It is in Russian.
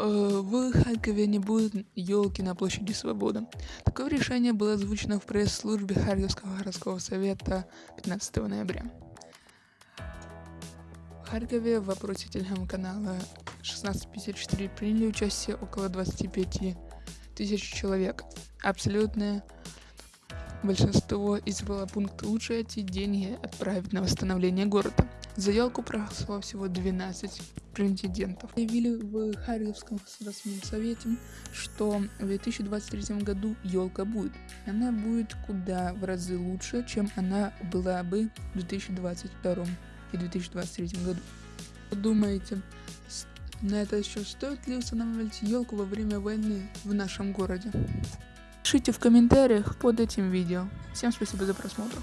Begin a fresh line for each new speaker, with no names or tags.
э, в Харькове не будет елки на площади Свободы. Такое решение было озвучено в пресс-службе Харьковского городского совета 15 ноября. В Харькове в вопросе телеграм-канала 1654 приняли участие около 25 тысяч человек. Абсолютное большинство избрало пункт «Лучше эти деньги отправить на восстановление города». За елку проголосовало всего 12 претендентов. Заявили в Харьковском государственном совете, что в 2023 году елка будет. Она будет куда в разы лучше, чем она была бы в 2022 и 2023 году. Думаете, на это еще стоит ли устанавливать елку во время войны в нашем городе? Пишите в комментариях под этим видео. Всем спасибо за просмотр.